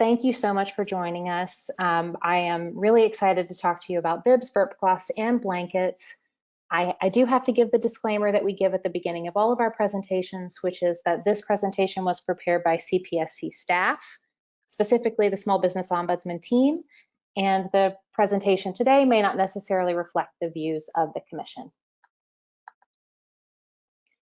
thank you so much for joining us. Um, I am really excited to talk to you about bibs, burp cloths, and blankets. I, I, do have to give the disclaimer that we give at the beginning of all of our presentations, which is that this presentation was prepared by CPSC staff, specifically the Small Business Ombudsman team, and the presentation today may not necessarily reflect the views of the Commission.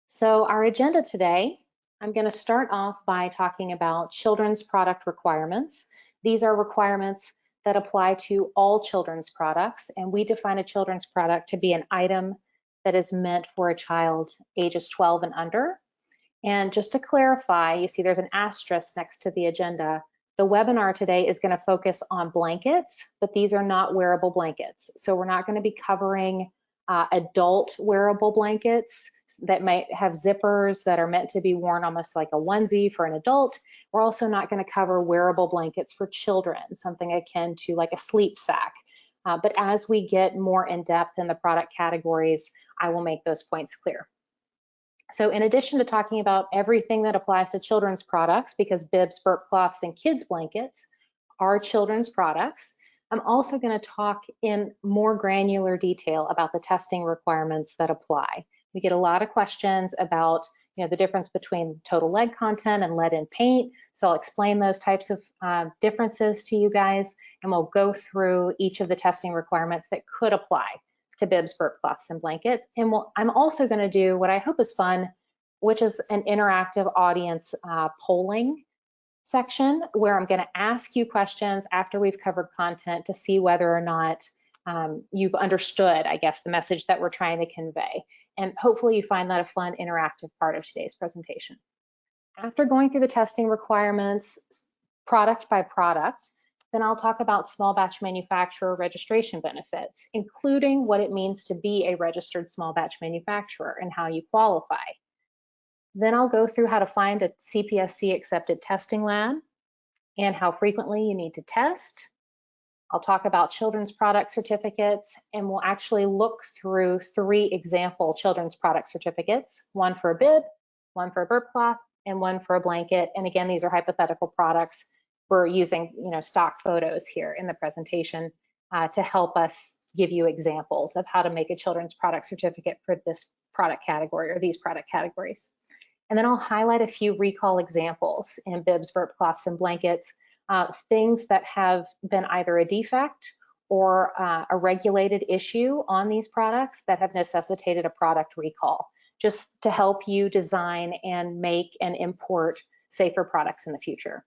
So our agenda today, I'm going to start off by talking about children's product requirements. These are requirements that apply to all children's products, and we define a children's product to be an item that is meant for a child ages 12 and under. And just to clarify, you see there's an asterisk next to the agenda. The webinar today is going to focus on blankets, but these are not wearable blankets. So we're not going to be covering uh, adult wearable blankets that might have zippers that are meant to be worn almost like a onesie for an adult. We're also not going to cover wearable blankets for children, something akin to like a sleep sack. Uh, but as we get more in depth in the product categories, I will make those points clear. So in addition to talking about everything that applies to children's products, because bibs, burp cloths, and kids blankets are children's products, I'm also going to talk in more granular detail about the testing requirements that apply. We get a lot of questions about you know, the difference between total lead content and lead in paint. So I'll explain those types of uh, differences to you guys, and we'll go through each of the testing requirements that could apply to bibs, burp cloths, and blankets. And we'll, I'm also going to do what I hope is fun, which is an interactive audience uh, polling section where I'm going to ask you questions after we've covered content to see whether or not um, you've understood, I guess, the message that we're trying to convey. And hopefully you find that a fun interactive part of today's presentation. After going through the testing requirements, product by product, then I'll talk about small batch manufacturer registration benefits, including what it means to be a registered small batch manufacturer and how you qualify. Then I'll go through how to find a CPSC accepted testing lab and how frequently you need to test, I'll talk about children's product certificates and we'll actually look through three example children's product certificates, one for a bib, one for a burp cloth, and one for a blanket. And again, these are hypothetical products. We're using you know, stock photos here in the presentation uh, to help us give you examples of how to make a children's product certificate for this product category or these product categories. And then I'll highlight a few recall examples in bibs, burp cloths, and blankets uh, things that have been either a defect or uh, a regulated issue on these products that have necessitated a product recall, just to help you design and make and import safer products in the future.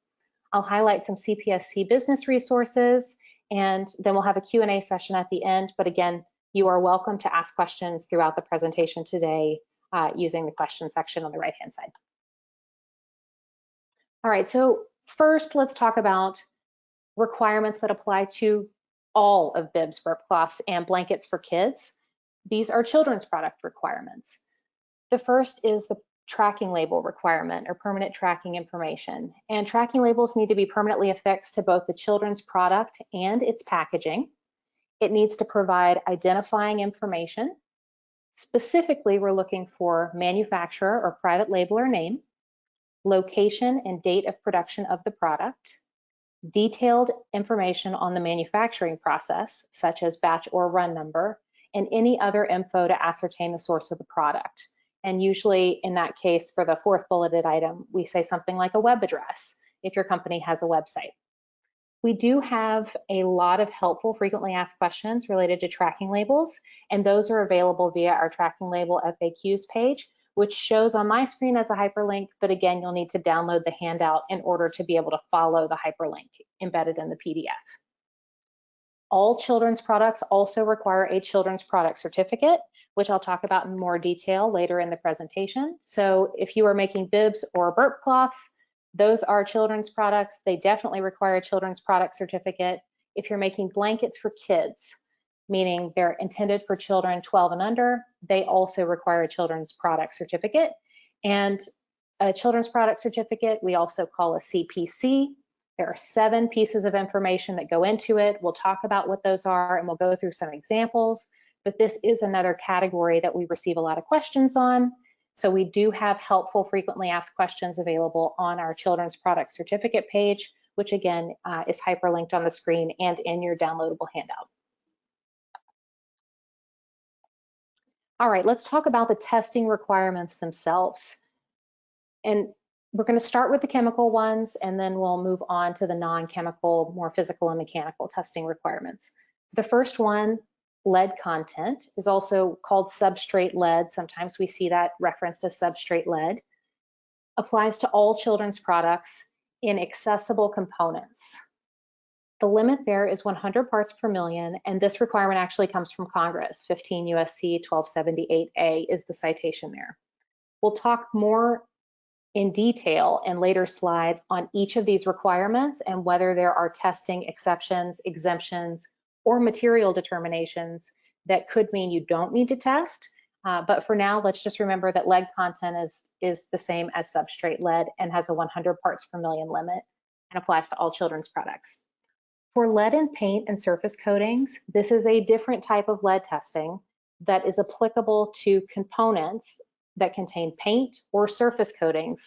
I'll highlight some CPSC business resources, and then we'll have a Q&A session at the end. But again, you are welcome to ask questions throughout the presentation today uh, using the question section on the right-hand side. All right, so First, let's talk about requirements that apply to all of bibs, burp cloths, and blankets for kids. These are children's product requirements. The first is the tracking label requirement or permanent tracking information. And tracking labels need to be permanently affixed to both the children's product and its packaging. It needs to provide identifying information. Specifically, we're looking for manufacturer or private labeler name, location and date of production of the product, detailed information on the manufacturing process, such as batch or run number, and any other info to ascertain the source of the product. And usually in that case, for the fourth bulleted item, we say something like a web address if your company has a website. We do have a lot of helpful frequently asked questions related to tracking labels, and those are available via our tracking label FAQs page, which shows on my screen as a hyperlink, but again, you'll need to download the handout in order to be able to follow the hyperlink embedded in the PDF. All children's products also require a children's product certificate, which I'll talk about in more detail later in the presentation. So if you are making bibs or burp cloths, those are children's products. They definitely require a children's product certificate. If you're making blankets for kids, meaning they're intended for children 12 and under. They also require a children's product certificate. And a children's product certificate, we also call a CPC. There are seven pieces of information that go into it. We'll talk about what those are and we'll go through some examples, but this is another category that we receive a lot of questions on. So we do have helpful frequently asked questions available on our children's product certificate page, which again uh, is hyperlinked on the screen and in your downloadable handout. All right, let's talk about the testing requirements themselves. And we're going to start with the chemical ones and then we'll move on to the non-chemical, more physical and mechanical testing requirements. The first one, lead content, is also called substrate lead. Sometimes we see that referenced as substrate lead. Applies to all children's products in accessible components. The limit there is 100 parts per million, and this requirement actually comes from Congress. 15 USC 1278A is the citation there. We'll talk more in detail in later slides on each of these requirements and whether there are testing exceptions, exemptions, or material determinations that could mean you don't need to test. Uh, but for now, let's just remember that lead content is, is the same as substrate lead and has a 100 parts per million limit and applies to all children's products. For lead in paint and surface coatings, this is a different type of lead testing that is applicable to components that contain paint or surface coatings.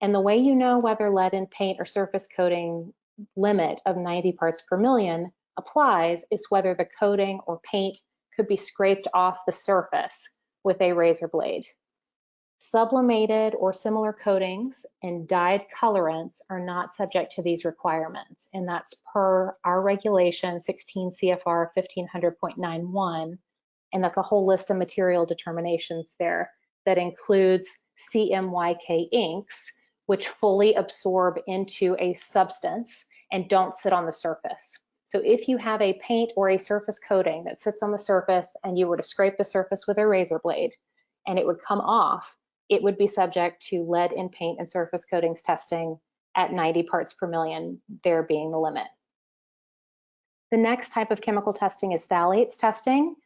And the way you know whether lead in paint or surface coating limit of 90 parts per million applies is whether the coating or paint could be scraped off the surface with a razor blade. Sublimated or similar coatings and dyed colorants are not subject to these requirements, and that's per our regulation 16 CFR 1500.91, and that's a whole list of material determinations there that includes CMYK inks, which fully absorb into a substance and don't sit on the surface. So if you have a paint or a surface coating that sits on the surface and you were to scrape the surface with a razor blade and it would come off, it would be subject to lead in paint and surface coatings testing at 90 parts per million, there being the limit. The next type of chemical testing is phthalates testing.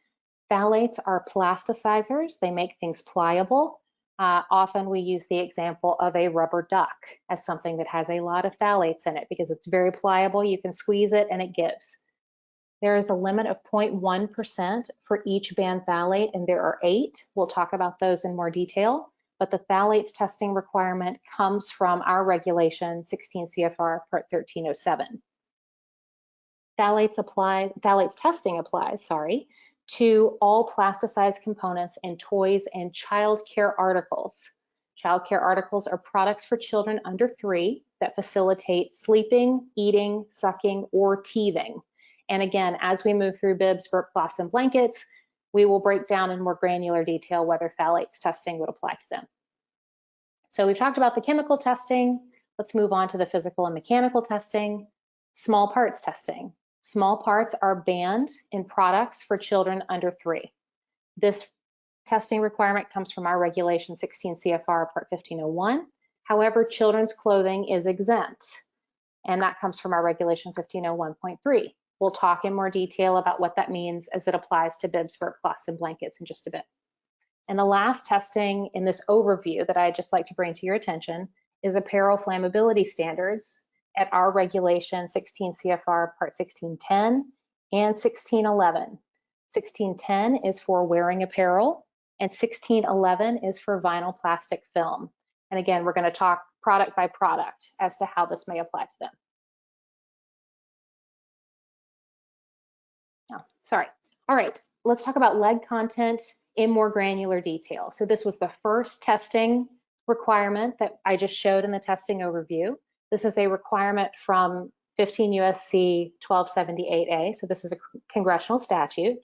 Phthalates are plasticizers. They make things pliable. Uh, often we use the example of a rubber duck as something that has a lot of phthalates in it because it's very pliable. You can squeeze it and it gives. There is a limit of 0.1% for each banned phthalate, and there are eight. We'll talk about those in more detail, but the phthalates testing requirement comes from our regulation 16 CFR Part 1307. Phthalates apply, phthalates testing applies, sorry, to all plasticized components in toys and child care articles. Child care articles are products for children under three that facilitate sleeping, eating, sucking, or teething. And again, as we move through bibs, burp cloths, and blankets, we will break down in more granular detail whether phthalates testing would apply to them. So we've talked about the chemical testing. Let's move on to the physical and mechanical testing. Small parts testing. Small parts are banned in products for children under three. This testing requirement comes from our regulation 16 CFR part 1501. However, children's clothing is exempt, and that comes from our regulation 1501.3. We'll talk in more detail about what that means as it applies to bibs, burp cloths, and blankets in just a bit. And the last testing in this overview that I'd just like to bring to your attention is apparel flammability standards at our regulation 16 CFR part 1610 and 1611. 1610 is for wearing apparel and 1611 is for vinyl plastic film. And again, we're going to talk product by product as to how this may apply to them. Oh, sorry. All right, let's talk about lead content in more granular detail. So this was the first testing requirement that I just showed in the testing overview. This is a requirement from 15 USC 1278A, so this is a congressional statute.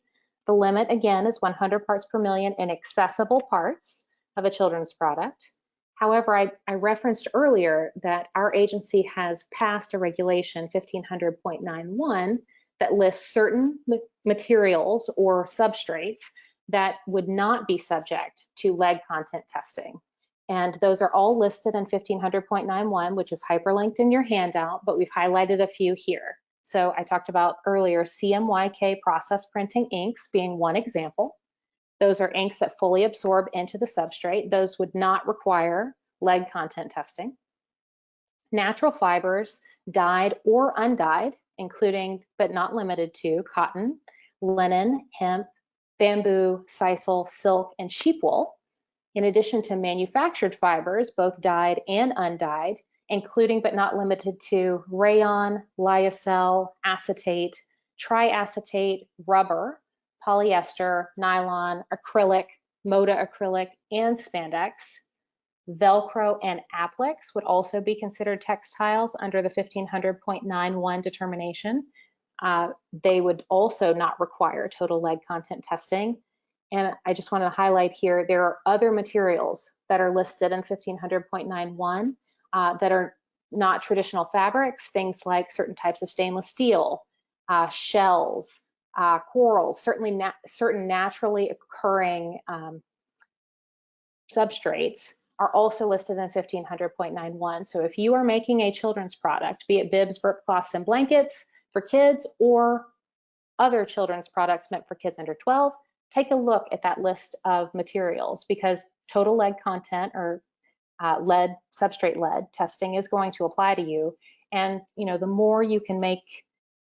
The limit, again, is 100 parts per million in accessible parts of a children's product. However, I, I referenced earlier that our agency has passed a regulation 1500.91 that lists certain materials or substrates that would not be subject to lead content testing. And those are all listed in 1500.91, which is hyperlinked in your handout, but we've highlighted a few here. So I talked about earlier CMYK process printing inks being one example. Those are inks that fully absorb into the substrate. Those would not require lead content testing. Natural fibers, dyed or undyed, including but not limited to cotton, linen, hemp, bamboo, sisal, silk, and sheep wool in addition to manufactured fibers, both dyed and undyed, including but not limited to rayon, lyocell, acetate, triacetate, rubber, polyester, nylon, acrylic, modacrylic, and spandex. Velcro and Aplix would also be considered textiles under the 1500.91 determination. Uh, they would also not require total lead content testing. And I just want to highlight here, there are other materials that are listed in 1500.91 uh, that are not traditional fabrics, things like certain types of stainless steel, uh, shells, uh, corals, certainly na certain naturally occurring um, substrates are also listed in 1500.91. So if you are making a children's product, be it bibs, burp cloths, and blankets for kids or other children's products meant for kids under 12, take a look at that list of materials because total lead content or uh, lead, substrate lead testing is going to apply to you. And you know, the more you can make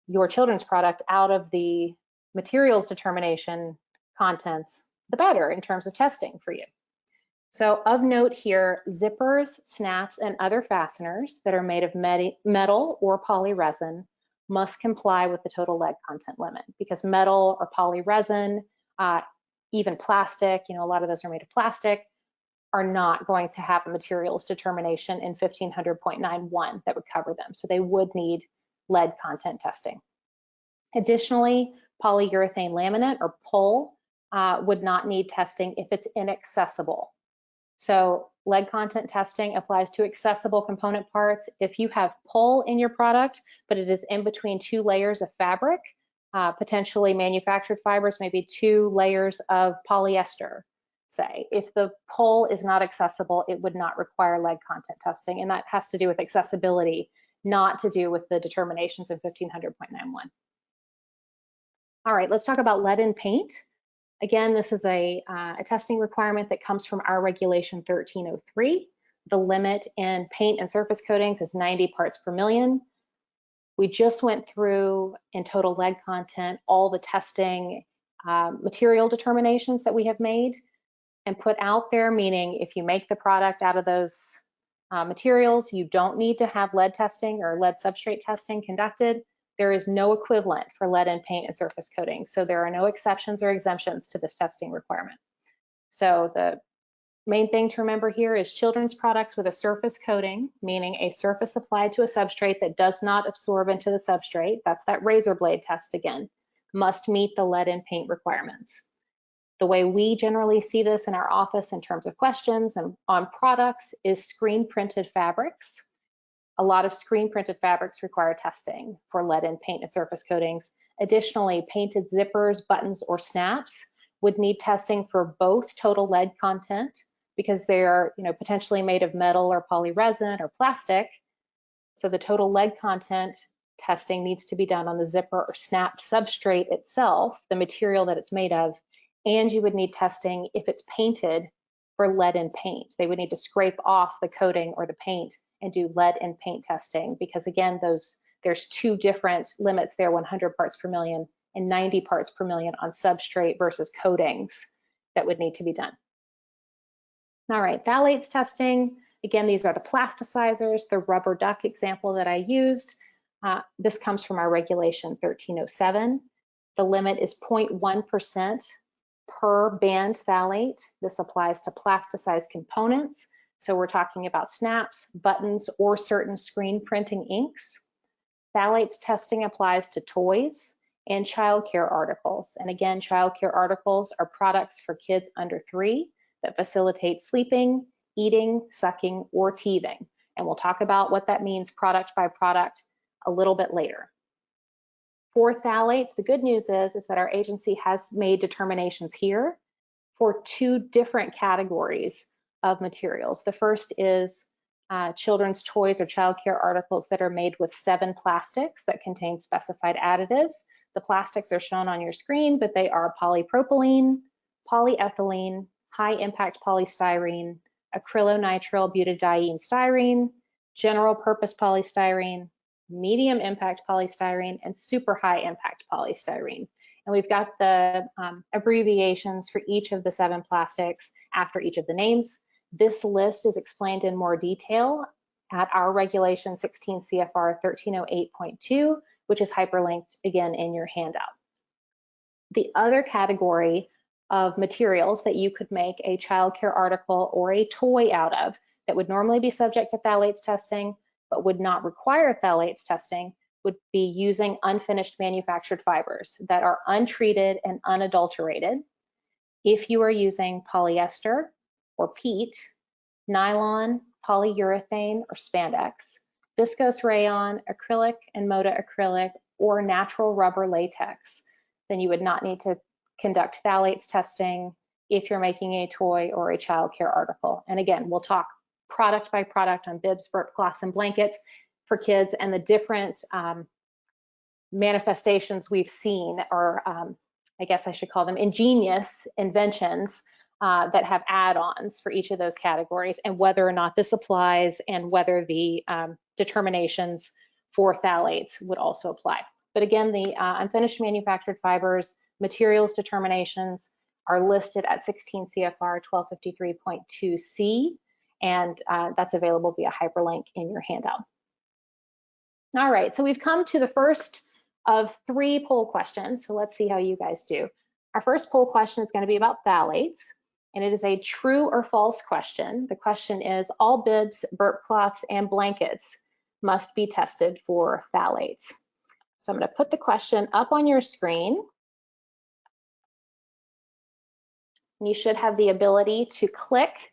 your children's product out of the materials determination contents, the better in terms of testing for you. So of note here, zippers, snaps, and other fasteners that are made of metal or poly resin must comply with the total lead content limit because metal or poly resin, uh, even plastic, you know, a lot of those are made of plastic, are not going to have a materials determination in 1500.91 that would cover them. So they would need lead content testing. Additionally, polyurethane laminate or PUL uh, would not need testing if it's inaccessible. So lead content testing applies to accessible component parts. If you have PUL in your product, but it is in between two layers of fabric, uh, potentially manufactured fibers, maybe two layers of polyester, say. If the PUL is not accessible, it would not require lead content testing, and that has to do with accessibility, not to do with the determinations in 1500.91. All right, let's talk about lead in paint. Again, this is a, uh, a testing requirement that comes from our regulation 1303. The limit in paint and surface coatings is 90 parts per million. We just went through in total lead content all the testing uh, material determinations that we have made and put out there, meaning if you make the product out of those uh, materials, you don't need to have lead testing or lead substrate testing conducted. There is no equivalent for lead in paint and surface coatings, so there are no exceptions or exemptions to this testing requirement. So the main thing to remember here is children's products with a surface coating, meaning a surface applied to a substrate that does not absorb into the substrate, that's that razor blade test again, must meet the lead in paint requirements. The way we generally see this in our office in terms of questions and on products is screen printed fabrics. A lot of screen printed fabrics require testing for lead in paint and surface coatings. Additionally, painted zippers, buttons, or snaps would need testing for both total lead content because they are you know, potentially made of metal or polyresin or plastic. So the total lead content testing needs to be done on the zipper or snap substrate itself, the material that it's made of, and you would need testing if it's painted for lead in paint. They would need to scrape off the coating or the paint and do lead and paint testing because again, those there's two different limits there, 100 parts per million and 90 parts per million on substrate versus coatings that would need to be done. All right, phthalates testing. Again, these are the plasticizers, the rubber duck example that I used. Uh, this comes from our regulation 1307. The limit is 0.1% per banned phthalate. This applies to plasticized components so we're talking about snaps, buttons, or certain screen printing inks. Phthalates testing applies to toys and childcare articles. And again, childcare articles are products for kids under three that facilitate sleeping, eating, sucking, or teething. And we'll talk about what that means product by product a little bit later. For phthalates, the good news is, is that our agency has made determinations here for two different categories of materials. The first is uh, children's toys or childcare articles that are made with seven plastics that contain specified additives. The plastics are shown on your screen, but they are polypropylene, polyethylene, high impact polystyrene, acrylonitrile butadiene styrene, general purpose polystyrene, medium impact polystyrene, and super high impact polystyrene. And we've got the um, abbreviations for each of the seven plastics after each of the names. This list is explained in more detail at our regulation 16 CFR 1308.2, which is hyperlinked again in your handout. The other category of materials that you could make a childcare article or a toy out of that would normally be subject to phthalates testing, but would not require phthalates testing would be using unfinished manufactured fibers that are untreated and unadulterated. If you are using polyester or PET, nylon, polyurethane or spandex, viscose rayon, acrylic and modacrylic, or natural rubber latex, then you would not need to conduct phthalates testing if you're making a toy or a child care article. And again, we'll talk product by product on bibs, burp cloths, and blankets for kids and the different um, manifestations we've seen or um, I guess I should call them ingenious inventions uh, that have add-ons for each of those categories and whether or not this applies and whether the um, determinations for phthalates would also apply. But again, the uh, unfinished manufactured fibers materials determinations are listed at 16 CFR 1253.2C, and uh, that's available via hyperlink in your handout. All right, so we've come to the first of three poll questions, so let's see how you guys do. Our first poll question is going to be about phthalates, and it is a true or false question. The question is, all bibs, burp cloths, and blankets must be tested for phthalates. So I'm going to put the question up on your screen. You should have the ability to click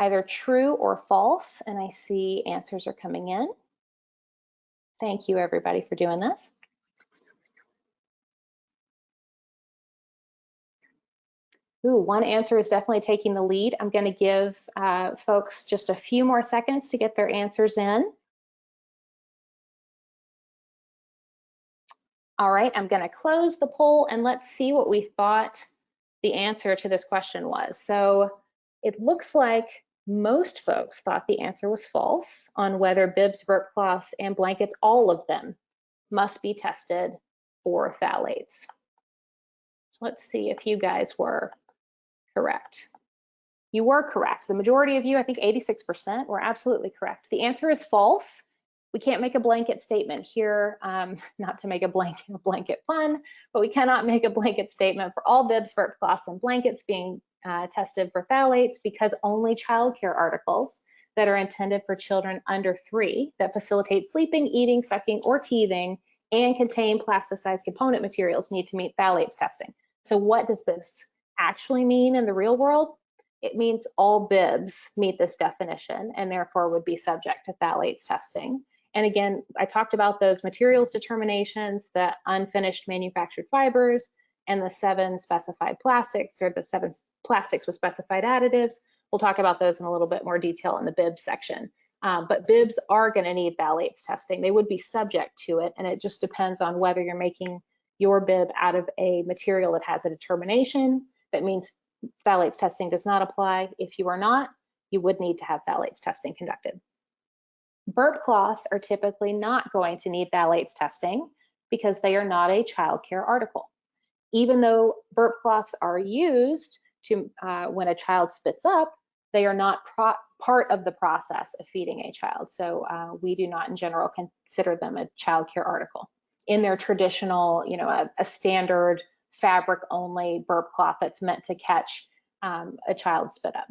either true or false, and I see answers are coming in. Thank you everybody for doing this. Ooh, one answer is definitely taking the lead. I'm gonna give uh, folks just a few more seconds to get their answers in. All right, I'm gonna close the poll and let's see what we thought the answer to this question was. So it looks like most folks thought the answer was false on whether bibs, burp cloths, and blankets, all of them, must be tested for phthalates. So let's see if you guys were correct. You were correct. The majority of you, I think 86%, were absolutely correct. The answer is false we can't make a blanket statement here, um, not to make a blanket, a blanket pun, but we cannot make a blanket statement for all bibs, burp cloths, and blankets being uh, tested for phthalates because only childcare articles that are intended for children under three that facilitate sleeping, eating, sucking, or teething and contain plasticized component materials need to meet phthalates testing. So what does this actually mean in the real world? It means all bibs meet this definition and therefore would be subject to phthalates testing. And again, I talked about those materials determinations, the unfinished manufactured fibers, and the seven specified plastics or the seven plastics with specified additives. We'll talk about those in a little bit more detail in the bibs section. Um, but bibs are going to need phthalates testing. They would be subject to it, and it just depends on whether you're making your bib out of a material that has a determination. That means phthalates testing does not apply. If you are not, you would need to have phthalates testing conducted. Burp cloths are typically not going to need phthalates testing because they are not a child care article. Even though burp cloths are used to uh, when a child spits up, they are not part of the process of feeding a child. So uh, we do not in general consider them a child care article. In their traditional, you know, a, a standard fabric only burp cloth that's meant to catch um, a child's spit up.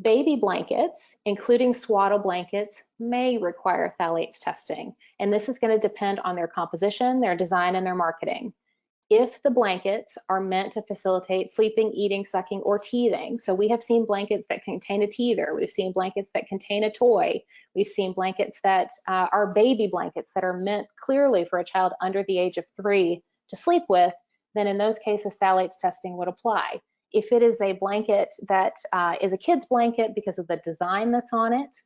Baby blankets, including swaddle blankets, may require phthalates testing, and this is going to depend on their composition, their design, and their marketing. If the blankets are meant to facilitate sleeping, eating, sucking, or teething, so we have seen blankets that contain a teether, we've seen blankets that contain a toy, we've seen blankets that uh, are baby blankets that are meant clearly for a child under the age of three to sleep with, then in those cases, phthalates testing would apply. If it is a blanket that uh, is a kid's blanket because of the design that's on it,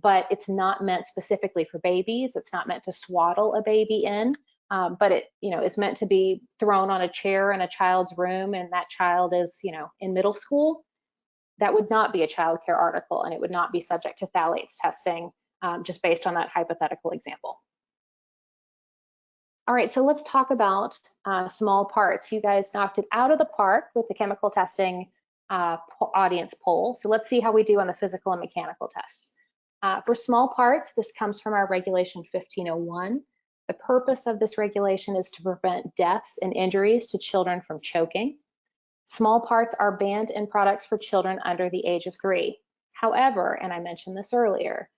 but it's not meant specifically for babies, it's not meant to swaddle a baby in, um, but it, you know, is meant to be thrown on a chair in a child's room and that child is, you know, in middle school, that would not be a child care article and it would not be subject to phthalates testing um, just based on that hypothetical example. All right, so let's talk about uh, small parts. You guys knocked it out of the park with the chemical testing uh, audience poll. So let's see how we do on the physical and mechanical tests. Uh, for small parts, this comes from our regulation 1501. The purpose of this regulation is to prevent deaths and injuries to children from choking. Small parts are banned in products for children under the age of three. However, and I mentioned this earlier,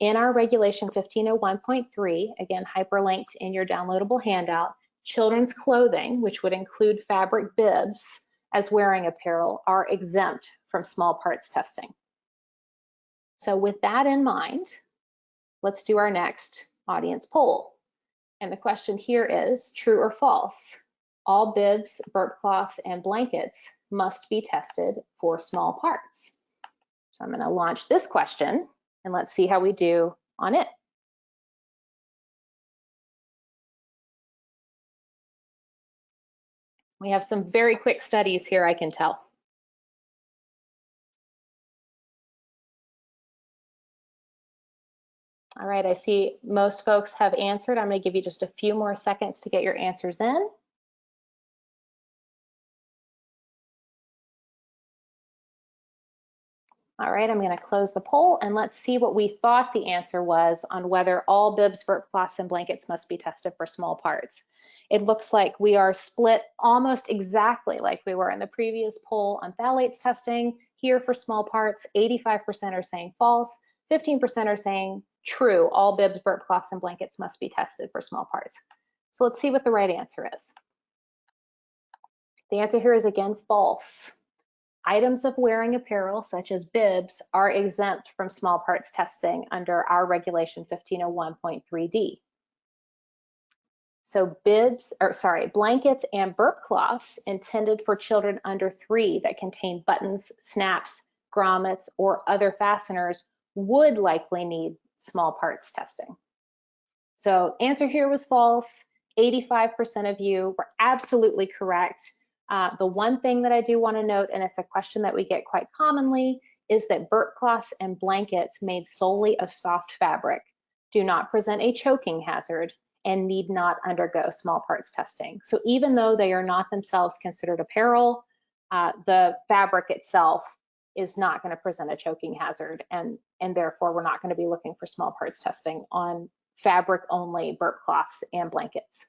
in our regulation 1501.3, again hyperlinked in your downloadable handout, children's clothing, which would include fabric bibs as wearing apparel, are exempt from small parts testing. So with that in mind, let's do our next audience poll. And the question here is true or false? All bibs, burp cloths, and blankets must be tested for small parts. So I'm going to launch this question and let's see how we do on it. We have some very quick studies here, I can tell. All right, I see most folks have answered. I'm going to give you just a few more seconds to get your answers in. All right, I'm going to close the poll and let's see what we thought the answer was on whether all bibs, burp cloths, and blankets must be tested for small parts. It looks like we are split almost exactly like we were in the previous poll on phthalates testing. Here for small parts, 85% are saying false, 15% are saying true, all bibs, burp cloths, and blankets must be tested for small parts. So let's see what the right answer is. The answer here is again false. Items of wearing apparel, such as bibs, are exempt from small parts testing under our regulation 1501.3d. So bibs, or sorry, blankets and burp cloths intended for children under three that contain buttons, snaps, grommets, or other fasteners would likely need small parts testing. So answer here was false. 85% of you were absolutely correct. Uh, the one thing that I do want to note, and it's a question that we get quite commonly, is that burp cloths and blankets made solely of soft fabric do not present a choking hazard and need not undergo small parts testing. So even though they are not themselves considered apparel, uh, the fabric itself is not going to present a choking hazard and, and therefore we're not going to be looking for small parts testing on fabric only burp cloths and blankets.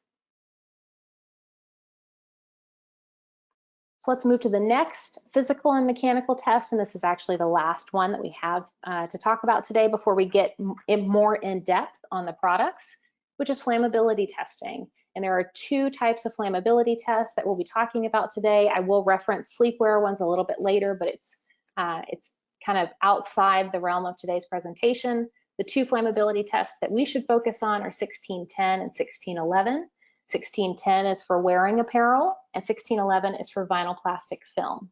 So let's move to the next physical and mechanical test, and this is actually the last one that we have uh, to talk about today before we get in more in depth on the products, which is flammability testing. And there are two types of flammability tests that we'll be talking about today. I will reference sleepwear ones a little bit later, but it's uh, it's kind of outside the realm of today's presentation. The two flammability tests that we should focus on are 1610 and 1611. 1610 is for wearing apparel and 1611 is for vinyl plastic film.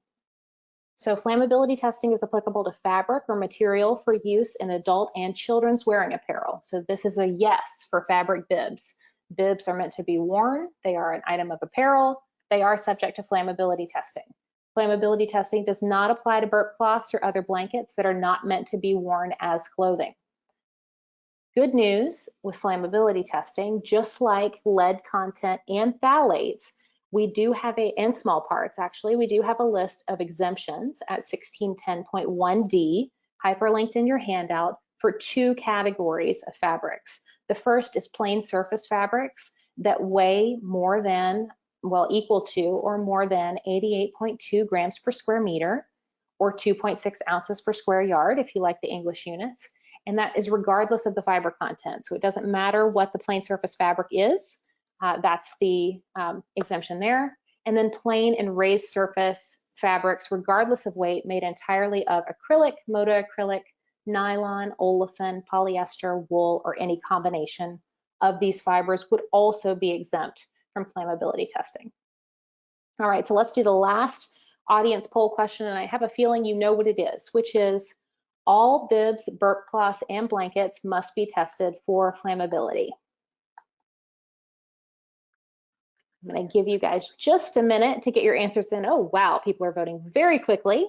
So flammability testing is applicable to fabric or material for use in adult and children's wearing apparel. So this is a yes for fabric bibs. Bibs are meant to be worn. They are an item of apparel. They are subject to flammability testing. Flammability testing does not apply to burp cloths or other blankets that are not meant to be worn as clothing. Good news with flammability testing, just like lead content and phthalates, we do have a, and small parts actually, we do have a list of exemptions at 1610.1d, hyperlinked in your handout, for two categories of fabrics. The first is plain surface fabrics that weigh more than well, equal to or more than 88.2 grams per square meter or 2.6 ounces per square yard if you like the English units. And that is regardless of the fiber content. So it doesn't matter what the plain surface fabric is. Uh, that's the um, exemption there. And then plain and raised surface fabrics, regardless of weight, made entirely of acrylic, modacrylic, nylon, olefin, polyester, wool, or any combination of these fibers would also be exempt from flammability testing. All right, so let's do the last audience poll question, and I have a feeling you know what it is, which is all bibs, burp cloths, and blankets must be tested for flammability. I'm gonna give you guys just a minute to get your answers in. Oh, wow, people are voting very quickly.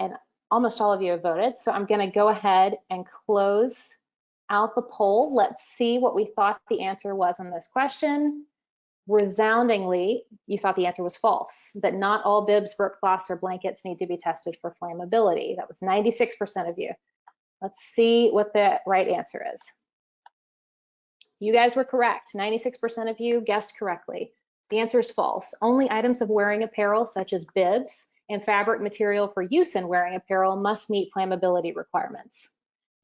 And almost all of you have voted, so I'm gonna go ahead and close out the poll. Let's see what we thought the answer was on this question. Resoundingly, you thought the answer was false, that not all bibs, burp cloths, or blankets need to be tested for flammability. That was 96% of you. Let's see what the right answer is. You guys were correct. 96% of you guessed correctly. The answer is false. Only items of wearing apparel, such as bibs and fabric material for use in wearing apparel, must meet flammability requirements.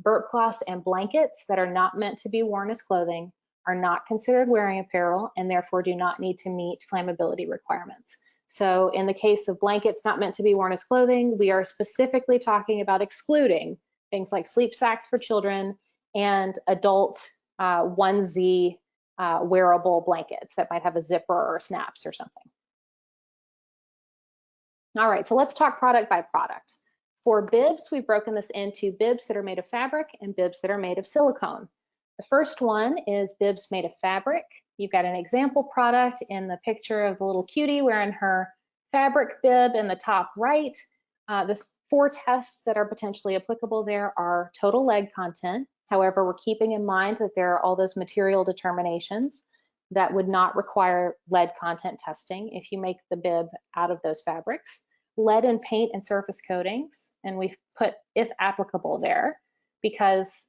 Burp cloths and blankets that are not meant to be worn as clothing are not considered wearing apparel and therefore do not need to meet flammability requirements. So in the case of blankets not meant to be worn as clothing, we are specifically talking about excluding things like sleep sacks for children and adult uh, onesie uh, wearable blankets that might have a zipper or snaps or something. All right, so let's talk product by product. For bibs, we've broken this into bibs that are made of fabric and bibs that are made of silicone. The first one is bibs made of fabric. You've got an example product in the picture of the little cutie wearing her fabric bib in the top right. Uh, the four tests that are potentially applicable there are total lead content, However, we're keeping in mind that there are all those material determinations that would not require lead content testing if you make the bib out of those fabrics. Lead in paint and surface coatings, and we've put if applicable there because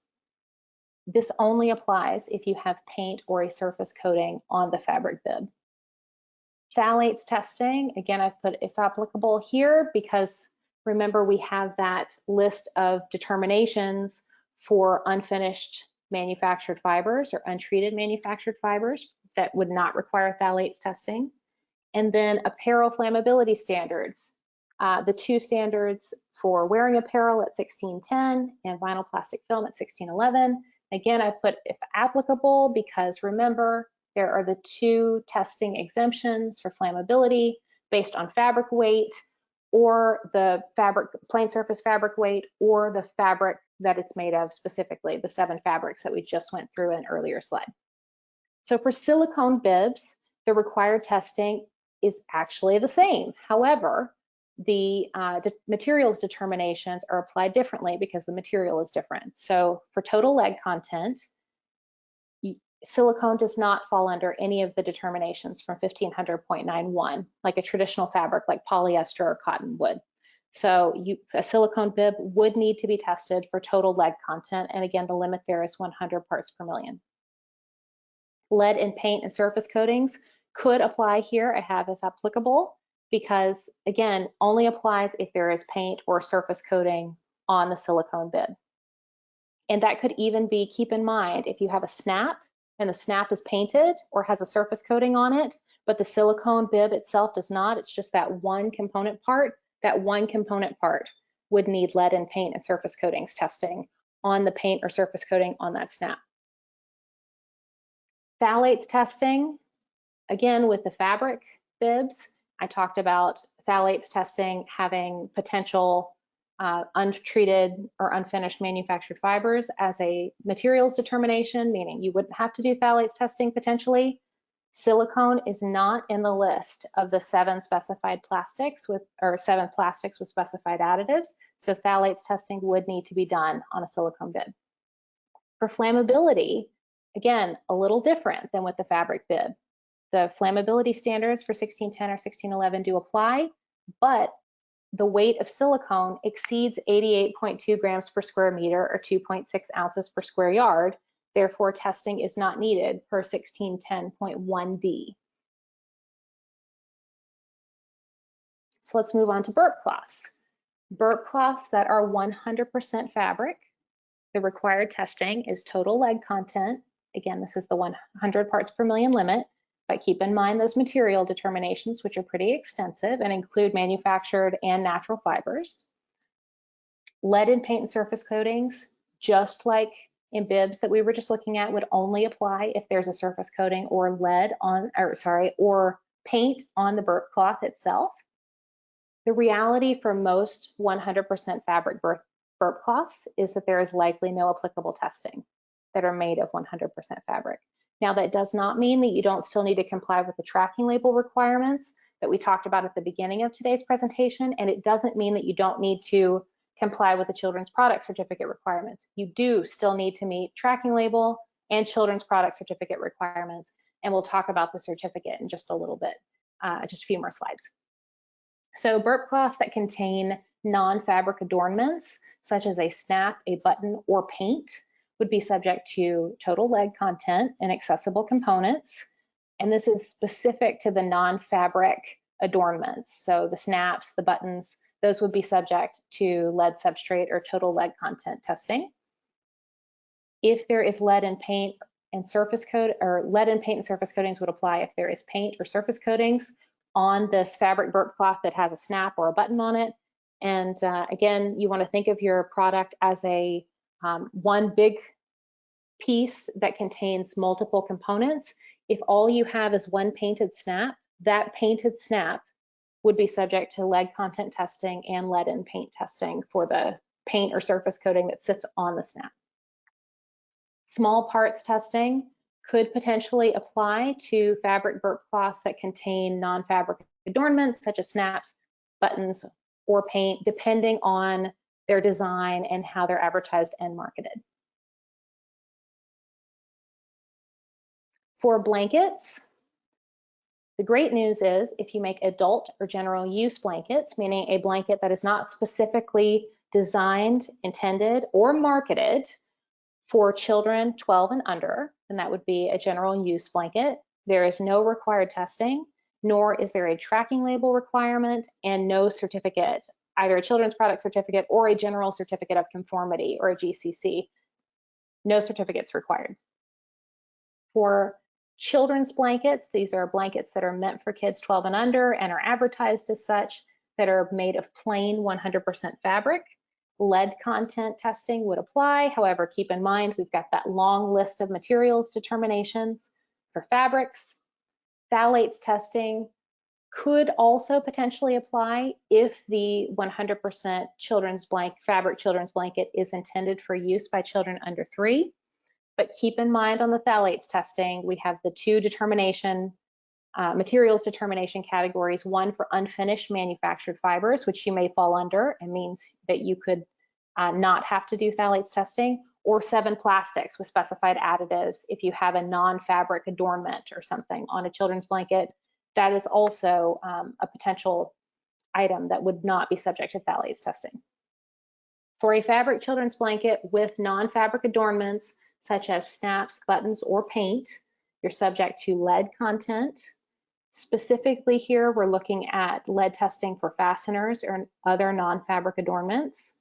this only applies if you have paint or a surface coating on the fabric bib. Phthalates testing, again, I've put if applicable here because remember we have that list of determinations for unfinished manufactured fibers or untreated manufactured fibers that would not require phthalates testing. And then apparel flammability standards. Uh, the two standards for wearing apparel at 1610 and vinyl plastic film at 1611. Again, I put if applicable because remember, there are the two testing exemptions for flammability based on fabric weight or the fabric plain surface fabric weight or the fabric that it's made of specifically, the seven fabrics that we just went through in earlier slide. So for silicone bibs, the required testing is actually the same. However, the uh, materials determinations are applied differently because the material is different. So for total lead content, silicone does not fall under any of the determinations from 1500.91, like a traditional fabric like polyester or cotton would. So you, a silicone bib would need to be tested for total lead content. And again, the limit there is 100 parts per million. Lead in paint and surface coatings could apply here. I have if applicable, because again, only applies if there is paint or surface coating on the silicone bib. And that could even be, keep in mind, if you have a snap and the snap is painted or has a surface coating on it, but the silicone bib itself does not, it's just that one component part, that one component part would need lead and paint and surface coatings testing on the paint or surface coating on that snap. Phthalates testing, again with the fabric bibs, I talked about phthalates testing having potential uh, untreated or unfinished manufactured fibers as a materials determination, meaning you wouldn't have to do phthalates testing potentially. Silicone is not in the list of the seven specified plastics with, or seven plastics with specified additives. So phthalates testing would need to be done on a silicone bib. For flammability, again, a little different than with the fabric bib. The flammability standards for 1610 or 1611 do apply, but the weight of silicone exceeds 88.2 grams per square meter or 2.6 ounces per square yard, Therefore, testing is not needed per 1610.1d. So let's move on to burp cloths. Burp cloths that are 100% fabric, the required testing is total lead content. Again, this is the 100 parts per million limit, but keep in mind those material determinations, which are pretty extensive and include manufactured and natural fibers. Lead in paint and surface coatings, just like in bibs that we were just looking at would only apply if there's a surface coating or lead on, or sorry, or paint on the burp cloth itself. The reality for most 100% fabric burp, burp cloths is that there is likely no applicable testing that are made of 100% fabric. Now that does not mean that you don't still need to comply with the tracking label requirements that we talked about at the beginning of today's presentation, and it doesn't mean that you don't need to comply with the children's product certificate requirements. You do still need to meet tracking label and children's product certificate requirements. and we'll talk about the certificate in just a little bit, uh, just a few more slides. So burp cloths that contain non-fabric adornments, such as a snap, a button, or paint, would be subject to total lead content and accessible components. And this is specific to the non-fabric adornments. So the snaps, the buttons, those would be subject to lead substrate or total lead content testing. If there is lead in paint and surface coat or lead in paint and surface coatings would apply if there is paint or surface coatings on this fabric burp cloth that has a snap or a button on it. And uh, again, you want to think of your product as a um, one big piece that contains multiple components. If all you have is one painted snap, that painted snap would be subject to lead content testing and lead in paint testing for the paint or surface coating that sits on the snap. Small parts testing could potentially apply to fabric burp cloths that contain non-fabric adornments such as snaps, buttons, or paint, depending on their design and how they're advertised and marketed. For blankets, the great news is if you make adult or general use blankets, meaning a blanket that is not specifically designed, intended, or marketed for children 12 and under, then that would be a general use blanket. There is no required testing, nor is there a tracking label requirement and no certificate, either a children's product certificate or a general certificate of conformity or a GCC. No certificates required. For children's blankets, these are blankets that are meant for kids 12 and under and are advertised as such that are made of plain 100% fabric lead content testing would apply. However, keep in mind, we've got that long list of materials determinations for fabrics. Phthalates testing could also potentially apply if the 100% children's blank fabric children's blanket is intended for use by children under three. But keep in mind on the phthalates testing, we have the two determination uh, materials determination categories, one for unfinished manufactured fibers, which you may fall under and means that you could uh, not have to do phthalates testing, or seven plastics with specified additives if you have a non-fabric adornment or something on a children's blanket. That is also um, a potential item that would not be subject to phthalates testing. For a fabric children's blanket with non-fabric adornments, such as snaps, buttons, or paint, you're subject to lead content, Specifically here, we're looking at lead testing for fasteners or other non-fabric adornments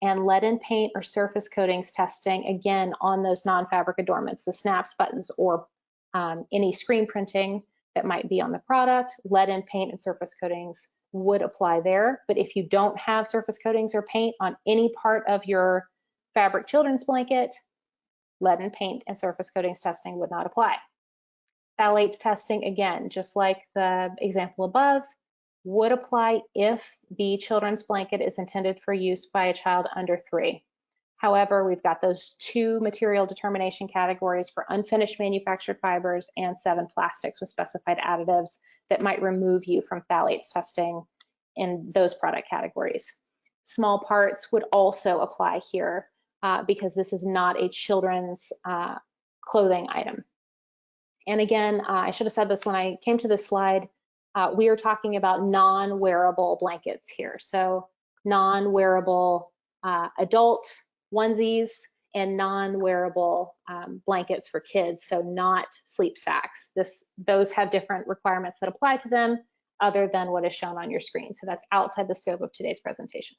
and lead in paint or surface coatings testing, again, on those non-fabric adornments, the snaps, buttons, or um, any screen printing that might be on the product. Lead in paint and surface coatings would apply there. But if you don't have surface coatings or paint on any part of your fabric children's blanket, lead in paint and surface coatings testing would not apply. Phthalates testing, again, just like the example above, would apply if the children's blanket is intended for use by a child under three. However, we've got those two material determination categories for unfinished manufactured fibers and seven plastics with specified additives that might remove you from phthalates testing in those product categories. Small parts would also apply here uh, because this is not a children's uh, clothing item. And again, uh, I should have said this when I came to this slide, uh, we are talking about non-wearable blankets here. So non-wearable uh, adult onesies and non-wearable um, blankets for kids, so not sleep sacks. This, those have different requirements that apply to them other than what is shown on your screen. So that's outside the scope of today's presentation.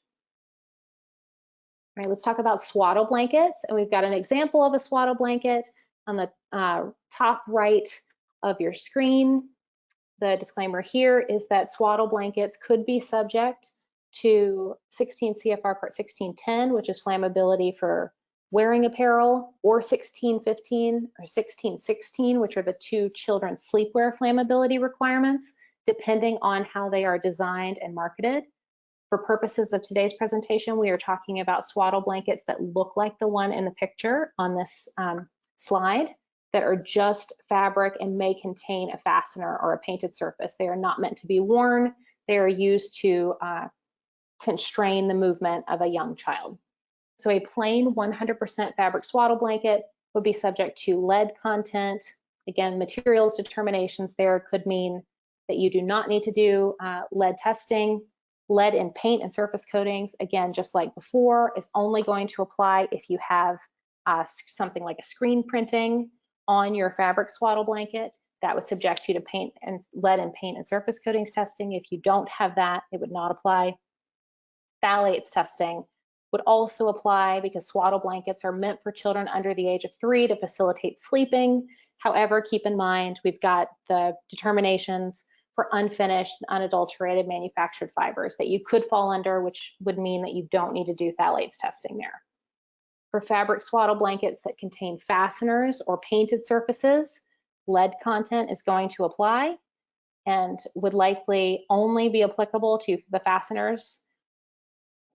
All right, let's talk about swaddle blankets. And we've got an example of a swaddle blanket on the uh, top right of your screen. The disclaimer here is that swaddle blankets could be subject to 16 CFR Part 1610, which is flammability for wearing apparel, or 1615 or 1616, which are the two children's sleepwear flammability requirements, depending on how they are designed and marketed. For purposes of today's presentation, we are talking about swaddle blankets that look like the one in the picture on this um, slide that are just fabric and may contain a fastener or a painted surface. They are not meant to be worn. They are used to uh, constrain the movement of a young child. So a plain 100% fabric swaddle blanket would be subject to lead content, Again, materials determinations there could mean that you do not need to do uh, lead testing. Lead in paint and surface coatings, again, just like before, is only going to apply if you have uh, something like a screen printing on your fabric swaddle blanket. That would subject you to paint and lead and paint and surface coatings testing. If you don't have that, it would not apply. Phthalates testing would also apply because swaddle blankets are meant for children under the age of three to facilitate sleeping. However, keep in mind, we've got the determinations for unfinished, unadulterated manufactured fibers that you could fall under, which would mean that you don't need to do phthalates testing there. For fabric swaddle blankets that contain fasteners or painted surfaces, lead content is going to apply and would likely only be applicable to the fasteners.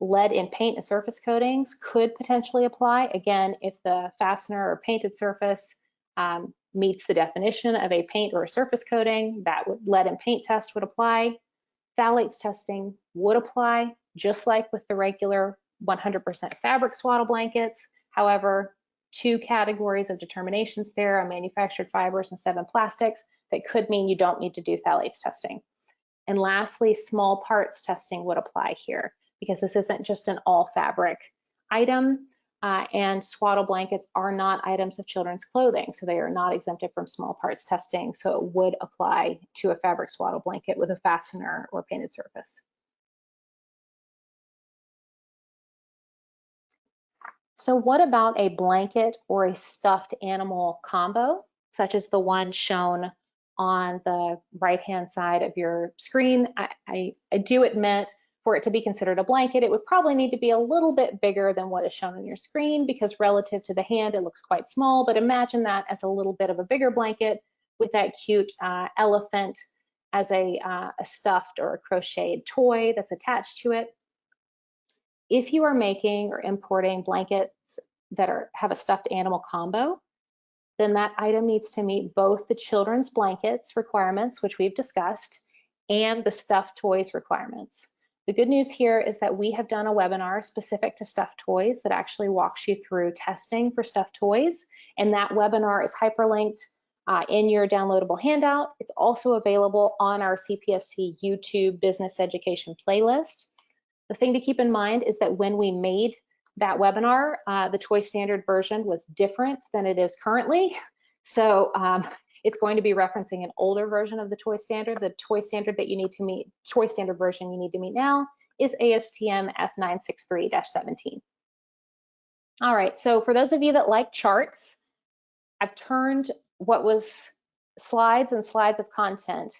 Lead in paint and surface coatings could potentially apply, again, if the fastener or painted surface um, meets the definition of a paint or a surface coating, that lead and paint test would apply. Phthalates testing would apply, just like with the regular 100% fabric swaddle blankets. However, two categories of determinations there on manufactured fibers and seven plastics that could mean you don't need to do phthalates testing. And lastly, small parts testing would apply here because this isn't just an all fabric item uh, and swaddle blankets are not items of children's clothing, so they are not exempted from small parts testing, so it would apply to a fabric swaddle blanket with a fastener or painted surface. So what about a blanket or a stuffed animal combo, such as the one shown on the right-hand side of your screen? I, I, I do admit for it to be considered a blanket, it would probably need to be a little bit bigger than what is shown on your screen because relative to the hand, it looks quite small, but imagine that as a little bit of a bigger blanket with that cute uh, elephant as a, uh, a stuffed or a crocheted toy that's attached to it. If you are making or importing blankets that are have a stuffed animal combo, then that item needs to meet both the children's blankets requirements, which we've discussed, and the stuffed toys requirements. The good news here is that we have done a webinar specific to stuffed toys that actually walks you through testing for stuffed toys. And that webinar is hyperlinked uh, in your downloadable handout. It's also available on our CPSC YouTube business education playlist. The thing to keep in mind is that when we made that webinar, uh, the toy standard version was different than it is currently. So um, it's going to be referencing an older version of the toy standard. The toy standard that you need to meet, toy standard version you need to meet now is ASTM F963-17. All right, so for those of you that like charts, I've turned what was slides and slides of content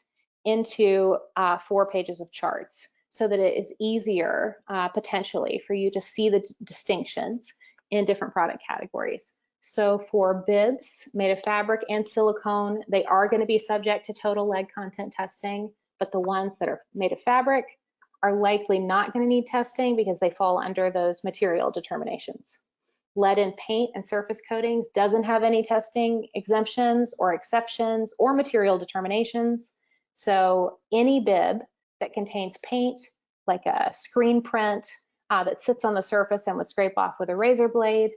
into uh, four pages of charts so that it is easier uh, potentially for you to see the distinctions in different product categories. So for bibs made of fabric and silicone, they are going to be subject to total lead content testing, but the ones that are made of fabric are likely not going to need testing because they fall under those material determinations. Lead in paint and surface coatings doesn't have any testing exemptions or exceptions or material determinations. So any bib that contains paint, like a screen print uh, that sits on the surface and would scrape off with a razor blade,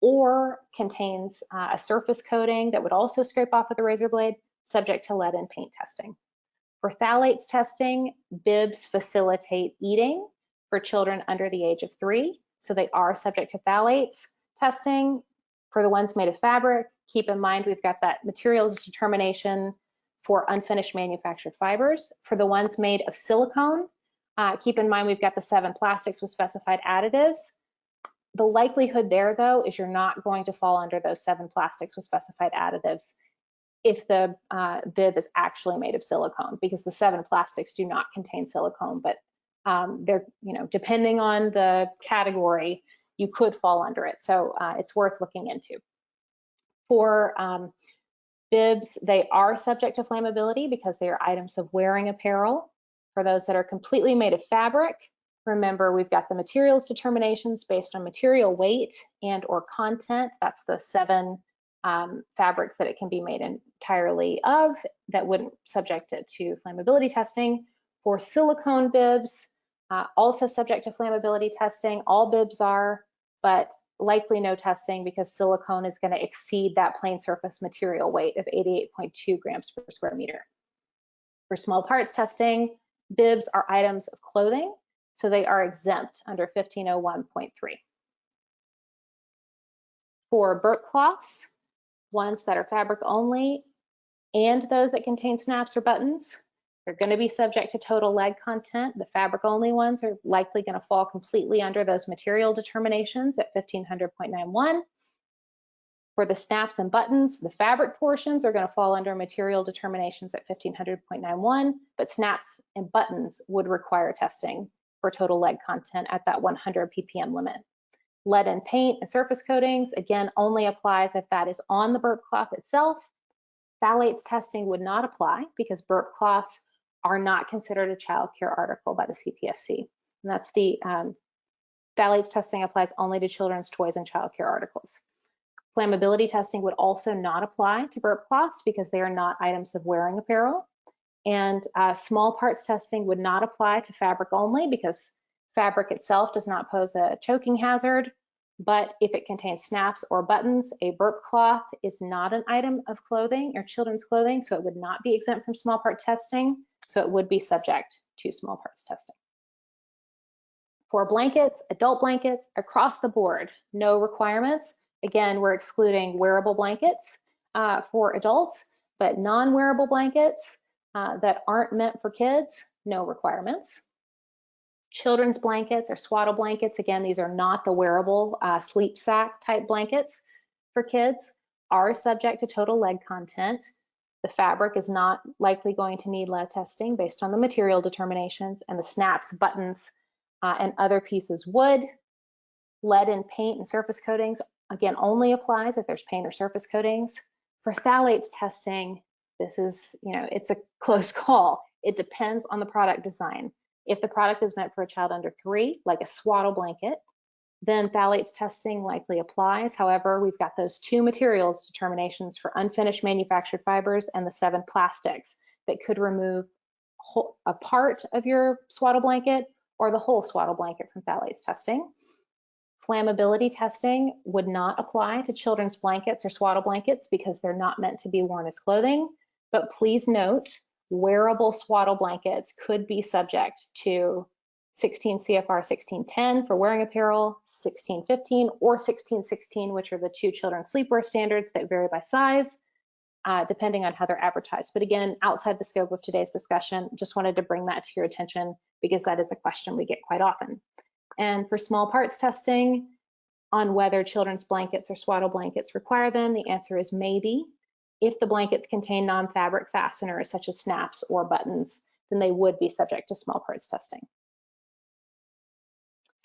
or contains uh, a surface coating that would also scrape off with a razor blade, subject to lead and paint testing. For phthalates testing, bibs facilitate eating for children under the age of three, so they are subject to phthalates testing. For the ones made of fabric, keep in mind we've got that materials determination for unfinished manufactured fibers. For the ones made of silicone, uh, keep in mind we've got the seven plastics with specified additives. The likelihood there, though, is you're not going to fall under those seven plastics with specified additives if the uh, bib is actually made of silicone, because the seven plastics do not contain silicone, but um, they're, you know, depending on the category, you could fall under it. So uh, it's worth looking into. For um, bibs, they are subject to flammability because they are items of wearing apparel. For those that are completely made of fabric, Remember, we've got the materials determinations based on material weight and or content. That's the seven um, fabrics that it can be made entirely of that wouldn't subject it to flammability testing. For silicone bibs, uh, also subject to flammability testing. All bibs are, but likely no testing because silicone is going to exceed that plain surface material weight of 88.2 grams per square meter. For small parts testing, bibs are items of clothing, so they are exempt under 1501.3. For burp cloths, ones that are fabric only and those that contain snaps or buttons, they're going to be subject to total lead content. The fabric only ones are likely going to fall completely under those material determinations at 1500.91. For the snaps and buttons, the fabric portions are going to fall under material determinations at 1500.91, but snaps and buttons would require testing for total lead content at that 100 ppm limit. Lead in paint and surface coatings, again, only applies if that is on the burp cloth itself. Phthalates testing would not apply because burp cloths are not considered a child care article by the CPSC. And that's the um, phthalates testing applies only to children's toys and child care articles. Flammability testing would also not apply to burp cloths because they are not items of wearing apparel. And uh, small parts testing would not apply to fabric only because fabric itself does not pose a choking hazard. But if it contains snaps or buttons, a burp cloth is not an item of clothing or children's clothing, so it would not be exempt from small part testing. So it would be subject to small parts testing. For blankets, adult blankets, across the board, no requirements. Again, we're excluding wearable blankets uh, for adults, but non-wearable blankets uh, that aren't meant for kids, no requirements. Children's blankets or swaddle blankets, again, these are not the wearable uh, sleep sack type blankets for kids, are subject to total lead content. The fabric is not likely going to need lead testing based on the material determinations and the snaps, buttons, uh, and other pieces would. Lead in paint and surface coatings, again, only applies if there's paint or surface coatings. For phthalates testing, this is, you know, it's a close call. It depends on the product design. If the product is meant for a child under three, like a swaddle blanket, then phthalates testing likely applies. However, we've got those two materials determinations for unfinished manufactured fibers and the seven plastics that could remove a part of your swaddle blanket or the whole swaddle blanket from phthalates testing. Flammability testing would not apply to children's blankets or swaddle blankets because they're not meant to be worn as clothing. But please note, wearable swaddle blankets could be subject to 16 CFR 1610 for wearing apparel, 1615 or 1616, which are the two children's sleepwear standards that vary by size, uh, depending on how they're advertised. But again, outside the scope of today's discussion, just wanted to bring that to your attention because that is a question we get quite often. And for small parts testing on whether children's blankets or swaddle blankets require them, the answer is maybe. If the blankets contain non-fabric fasteners such as snaps or buttons, then they would be subject to small parts testing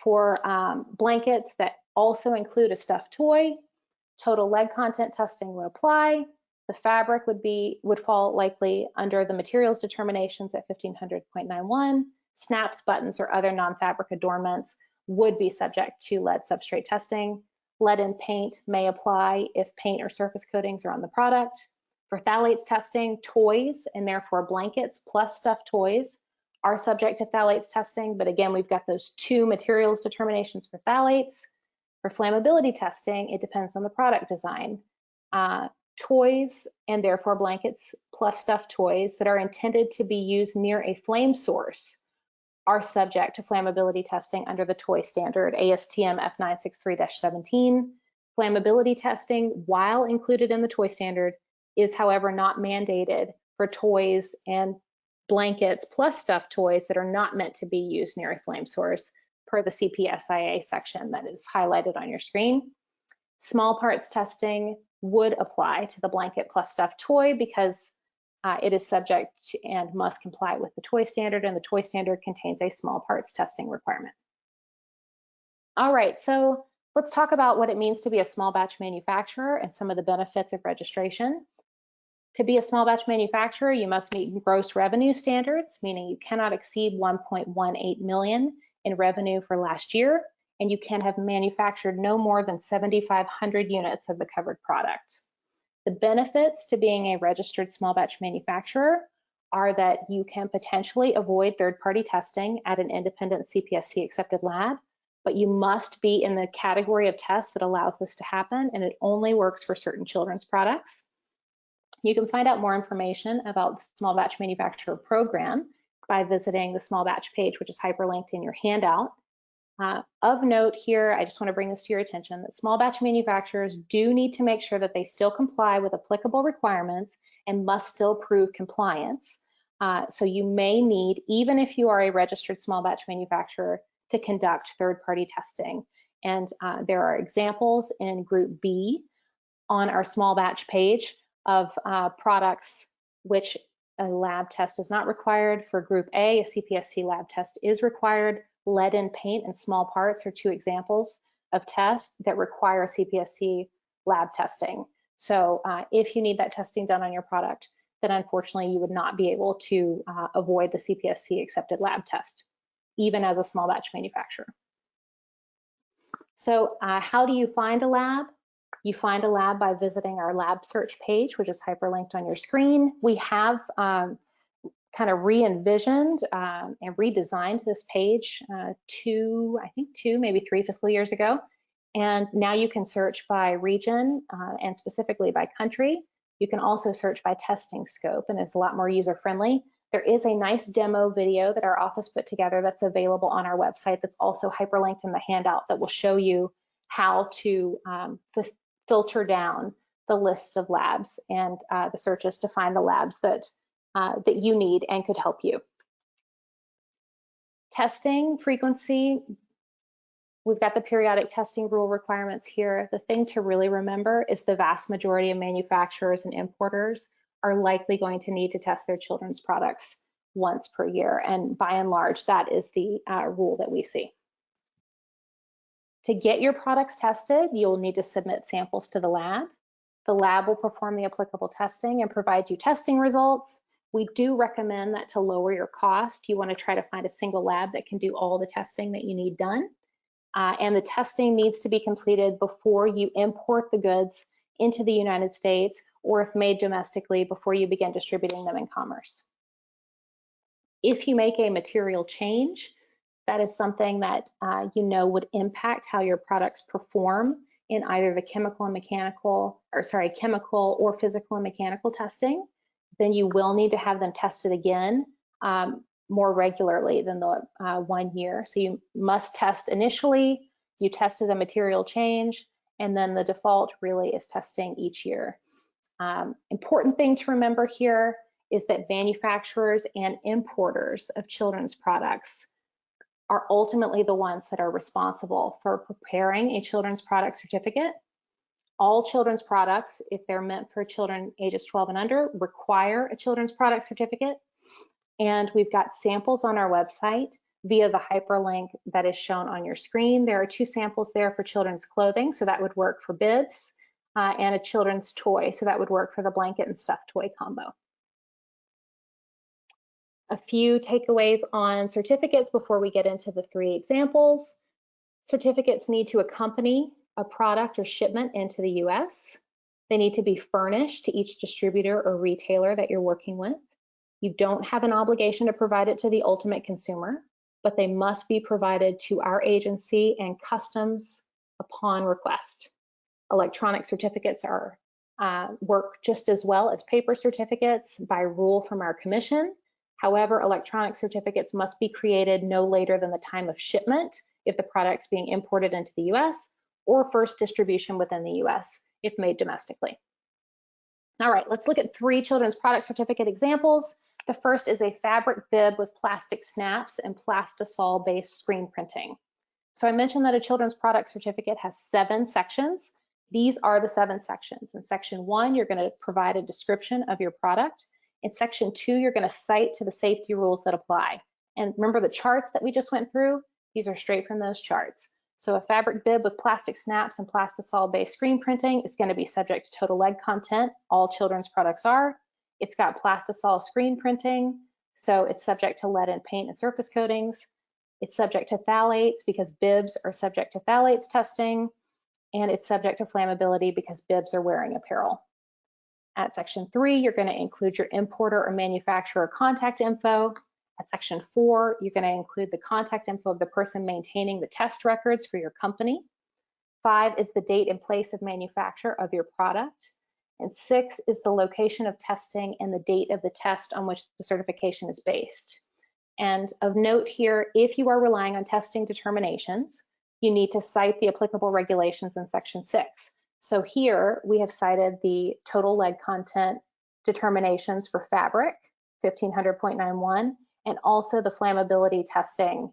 for um, blankets that also include a stuffed toy, total lead content testing would apply. The fabric would be would fall likely under the materials determinations at 1500.91. Snaps, buttons, or other non-fabric adornments would be subject to lead substrate testing. Lead in paint may apply if paint or surface coatings are on the product. For phthalates testing, toys and therefore blankets plus stuffed toys are subject to phthalates testing, but again, we've got those two materials determinations for phthalates. For flammability testing, it depends on the product design. Uh, toys and therefore blankets plus stuffed toys that are intended to be used near a flame source are subject to flammability testing under the toy standard ASTM F963-17. Flammability testing, while included in the toy standard, is however not mandated for toys and blankets plus stuffed toys that are not meant to be used near a flame source per the CPSIA section that is highlighted on your screen. Small parts testing would apply to the blanket plus stuffed toy because uh, it is subject to and must comply with the toy standard and the toy standard contains a small parts testing requirement. All right, so let's talk about what it means to be a small batch manufacturer and some of the benefits of registration. To be a small batch manufacturer, you must meet gross revenue standards, meaning you cannot exceed 1.18 million in revenue for last year, and you can have manufactured no more than 7,500 units of the covered product. The benefits to being a registered small batch manufacturer are that you can potentially avoid third-party testing at an independent CPSC accepted lab. but you must be in the category of tests that allows this to happen, and it only works for certain children's products. You can find out more information about the Small Batch Manufacturer Program by visiting the Small Batch page, which is hyperlinked in your handout. Uh, of note here, I just want to bring this to your attention that small batch manufacturers do need to make sure that they still comply with applicable requirements and must still prove compliance. Uh, so you may need, even if you are a registered small batch manufacturer, to conduct third-party testing. And uh, there are examples in Group B on our small batch page of uh, products which a lab test is not required. For Group A, a CPSC lab test is required. Lead in paint and small parts are two examples of tests that require CPSC lab testing. So uh, if you need that testing done on your product, then unfortunately you would not be able to uh, avoid the CPSC accepted lab test, even as a small batch manufacturer. So uh, how do you find a lab? You find a lab by visiting our lab search page, which is hyperlinked on your screen. We have um, kind of re-envisioned um, and redesigned this page uh, two, I think two, maybe three fiscal years ago. And now you can search by region uh, and specifically by country. You can also search by testing scope and it's a lot more user friendly. There is a nice demo video that our office put together that's available on our website that's also hyperlinked in the handout that will show you how to um, filter down the list of labs and uh, the searches to find the labs that uh, that you need and could help you. Testing frequency, we've got the periodic testing rule requirements here. The thing to really remember is the vast majority of manufacturers and importers are likely going to need to test their children's products once per year. And by and large, that is the uh, rule that we see. To get your products tested, you'll need to submit samples to the lab. The lab will perform the applicable testing and provide you testing results. We do recommend that to lower your cost, you want to try to find a single lab that can do all the testing that you need done. Uh, and the testing needs to be completed before you import the goods into the United States or if made domestically before you begin distributing them in commerce. If you make a material change, that is something that uh, you know would impact how your products perform in either the chemical and mechanical, or sorry, chemical or physical and mechanical testing then you will need to have them tested again um, more regularly than the uh, one year. So you must test initially, you tested a material change, and then the default really is testing each year. Um, important thing to remember here is that manufacturers and importers of children's products are ultimately the ones that are responsible for preparing a children's product certificate all children's products, if they're meant for children ages 12 and under, require a children's product certificate. And we've got samples on our website via the hyperlink that is shown on your screen. There are two samples there for children's clothing, so that would work for bibs, uh, and a children's toy, so that would work for the blanket and stuffed toy combo. A few takeaways on certificates before we get into the three examples. Certificates need to accompany a product or shipment into the US. They need to be furnished to each distributor or retailer that you're working with. You don't have an obligation to provide it to the ultimate consumer, but they must be provided to our agency and customs upon request. Electronic certificates are uh, work just as well as paper certificates by rule from our commission. However, electronic certificates must be created no later than the time of shipment if the product's being imported into the US or first distribution within the US if made domestically. All right, let's look at three children's product certificate examples. The first is a fabric bib with plastic snaps and plastisol-based screen printing. So I mentioned that a children's product certificate has seven sections. These are the seven sections. In section one, you're gonna provide a description of your product. In section two, you're gonna cite to the safety rules that apply. And remember the charts that we just went through? These are straight from those charts. So a fabric bib with plastic snaps and plastisol-based screen printing is going to be subject to total lead content. All children's products are. It's got plastisol screen printing, so it's subject to lead in paint and surface coatings. It's subject to phthalates because bibs are subject to phthalates testing, and it's subject to flammability because bibs are wearing apparel. At section three, you're going to include your importer or manufacturer contact info, At section four, you're gonna include the contact info of the person maintaining the test records for your company. Five is the date and place of manufacture of your product. And six is the location of testing and the date of the test on which the certification is based. And of note here, if you are relying on testing determinations, you need to cite the applicable regulations in section six. So here we have cited the total lead content determinations for fabric, 1500.91, and also the flammability testing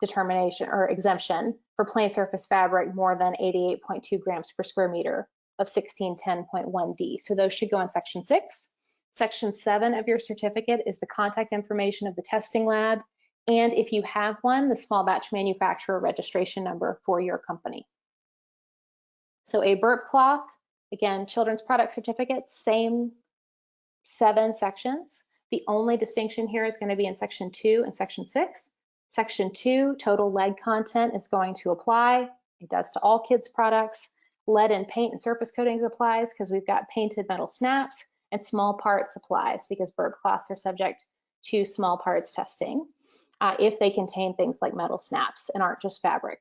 determination or exemption for plain surface fabric more than 88.2 grams per square meter of 1610.1D. So those should go in section six. Section seven of your certificate is the contact information of the testing lab. And if you have one, the small batch manufacturer registration number for your company. So a burp cloth, again, children's product certificate, same seven sections. The only distinction here is gonna be in section two and section six. Section two, total lead content is going to apply. It does to all kids products. Lead in paint and surface coatings applies because we've got painted metal snaps and small parts applies because burp cloths are subject to small parts testing uh, if they contain things like metal snaps and aren't just fabric.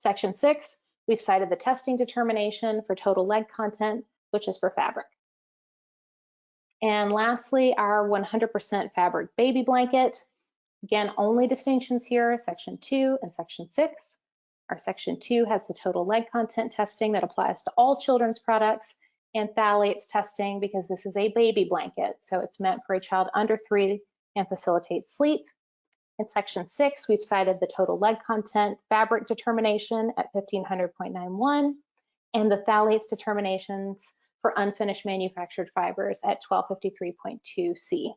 Section six, we've cited the testing determination for total lead content, which is for fabric. And lastly, our 100% fabric baby blanket. Again, only distinctions here, section two and section six. Our section two has the total lead content testing that applies to all children's products and phthalates testing because this is a baby blanket. So it's meant for a child under three and facilitates sleep. In section six, we've cited the total lead content fabric determination at 1500.91 and the phthalates determinations for unfinished manufactured fibers at 1253.2C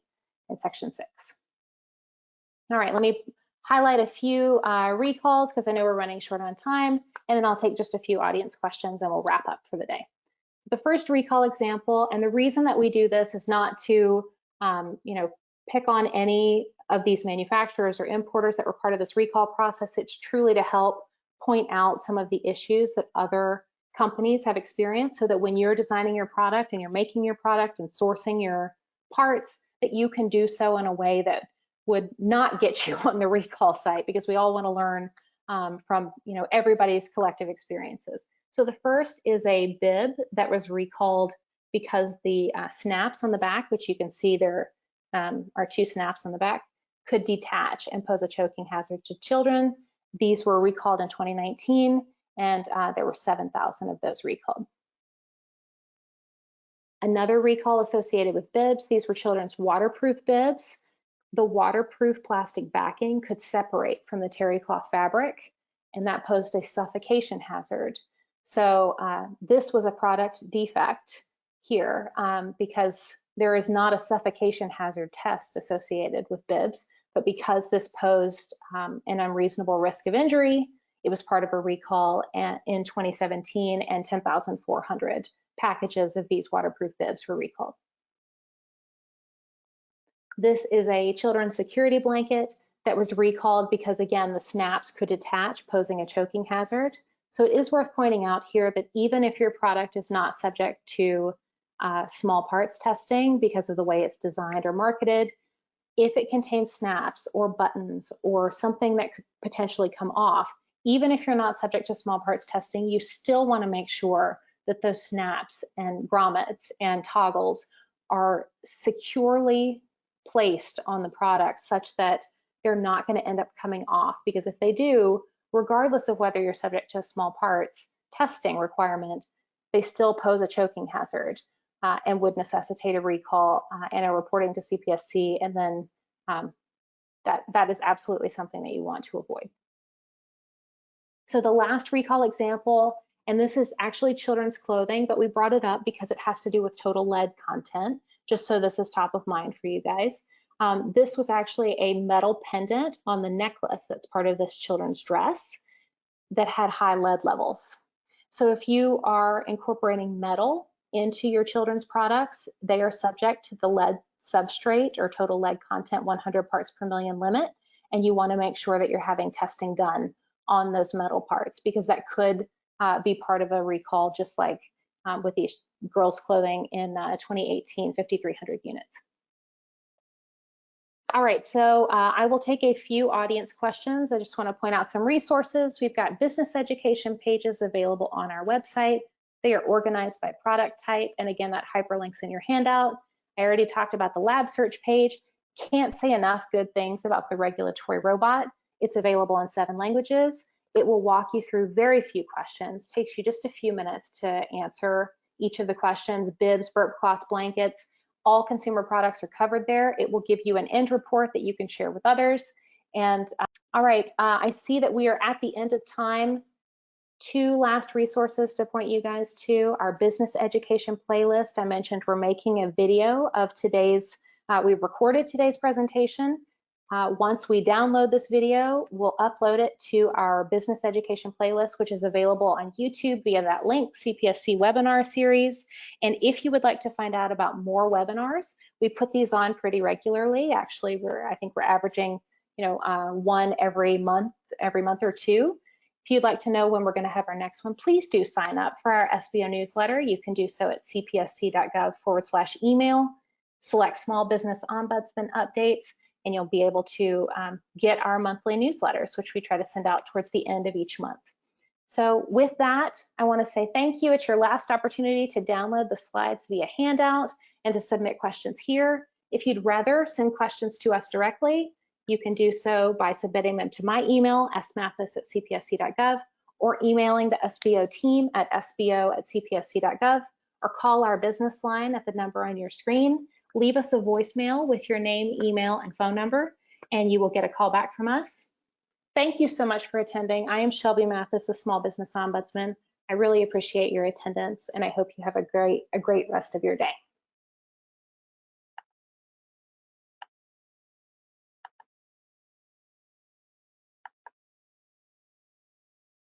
in section six. All right, let me highlight a few uh, recalls because I know we're running short on time, and then I'll take just a few audience questions and we'll wrap up for the day. The first recall example, and the reason that we do this is not to, um, you know, pick on any of these manufacturers or importers that were part of this recall process. It's truly to help point out some of the issues that other companies have experienced so that when you're designing your product and you're making your product and sourcing your parts, that you can do so in a way that would not get you on the recall site because we all want to learn um, from you know everybody's collective experiences. So the first is a bib that was recalled because the uh, snaps on the back, which you can see there um, are two snaps on the back, could detach and pose a choking hazard to children. These were recalled in 2019 and uh, there were 7,000 of those recalled. Another recall associated with bibs, these were children's waterproof bibs the waterproof plastic backing could separate from the terry cloth fabric, and that posed a suffocation hazard. So uh, this was a product defect here um, because there is not a suffocation hazard test associated with bibs, but because this posed um, an unreasonable risk of injury, it was part of a recall in 2017 and 10,400 packages of these waterproof bibs were recalled. This is a children's security blanket that was recalled because again, the snaps could detach, posing a choking hazard. So it is worth pointing out here that even if your product is not subject to uh, small parts testing because of the way it's designed or marketed, if it contains snaps or buttons or something that could potentially come off, even if you're not subject to small parts testing, you still wanna make sure that those snaps and grommets and toggles are securely placed on the product such that they're not going to end up coming off because if they do, regardless of whether you're subject to a small parts testing requirement, they still pose a choking hazard uh, and would necessitate a recall uh, and a reporting to CPSC and then um, that, that is absolutely something that you want to avoid. So the last recall example, and this is actually children's clothing, but we brought it up because it has to do with total lead content just so this is top of mind for you guys. Um, this was actually a metal pendant on the necklace that's part of this children's dress that had high lead levels. So if you are incorporating metal into your children's products, they are subject to the lead substrate or total lead content 100 parts per million limit. And you wanna make sure that you're having testing done on those metal parts because that could uh, be part of a recall just like um, with these girls clothing in uh, 2018, 5,300 units. All right, so uh, I will take a few audience questions. I just want to point out some resources. We've got business education pages available on our website. They are organized by product type, and again, that hyperlinks in your handout. I already talked about the lab search page. Can't say enough good things about the regulatory robot. It's available in seven languages. It will walk you through very few questions, takes you just a few minutes to answer each of the questions, bibs, burp cloths, blankets, all consumer products are covered there. It will give you an end report that you can share with others. And uh, all right, uh, I see that we are at the end of time. Two last resources to point you guys to, our business education playlist. I mentioned we're making a video of today's, uh, we've recorded today's presentation. Uh, once we download this video, we'll upload it to our business education playlist, which is available on YouTube via that link, CPSC webinar series. And if you would like to find out about more webinars, we put these on pretty regularly. Actually, we're I think we're averaging, you know, uh, one every month, every month or two. If you'd like to know when we're going to have our next one, please do sign up for our SBO newsletter. You can do so at cpsc.gov forward slash email. Select small business ombudsman updates and you'll be able to um, get our monthly newsletters, which we try to send out towards the end of each month. So with that, I want to say thank you. It's your last opportunity to download the slides via handout and to submit questions here. If you'd rather send questions to us directly, you can do so by submitting them to my email, smathis at cpsc.gov, or emailing the SBO team at sbo at cpsc.gov, or call our business line at the number on your screen leave us a voicemail with your name, email, and phone number, and you will get a call back from us. Thank you so much for attending. I am Shelby Mathis, the Small Business Ombudsman. I really appreciate your attendance, and I hope you have a great, a great rest of your day.